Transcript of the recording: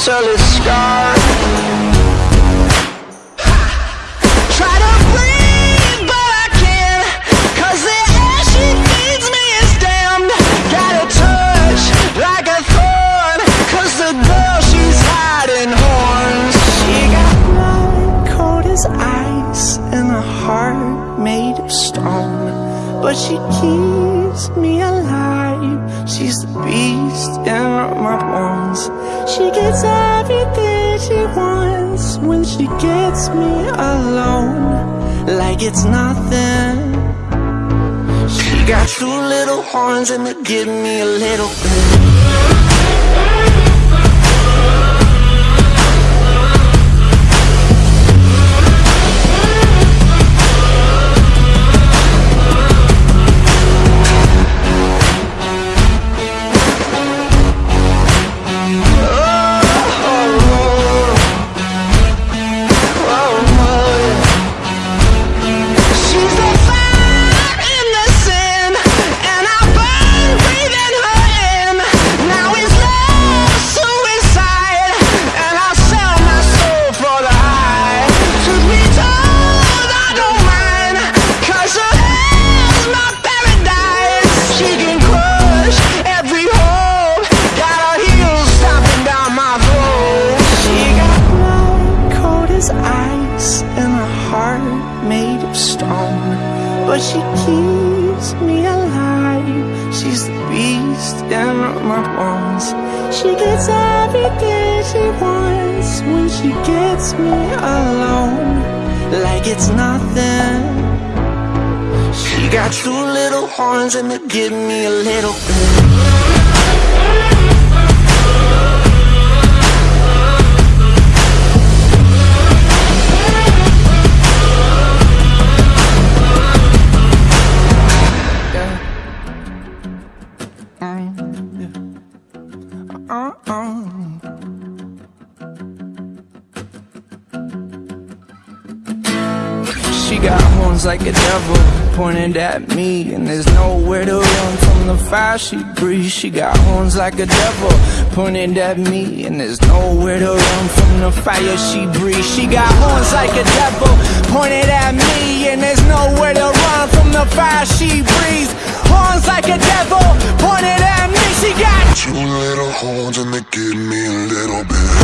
until it's gone but she keeps me alive. She's the beast in my bones. She gets everything she wants when she gets me alone, like it's nothing. She got two little horns and they give me a little bit. She keeps me alive. She's the beast in my bones. She gets everything she wants when she gets me alone. Like it's nothing. She got two little horns and they give me a little She got horns like a devil pointed at me And there's nowhere to run. From the fire she breathes She got horns like a devil pointed at me And there's nowhere to run. From the fire she breathes She got horns like a devil pointed at me And there's nowhere to run. From the fire she breathes Horns like and they give me a little bit.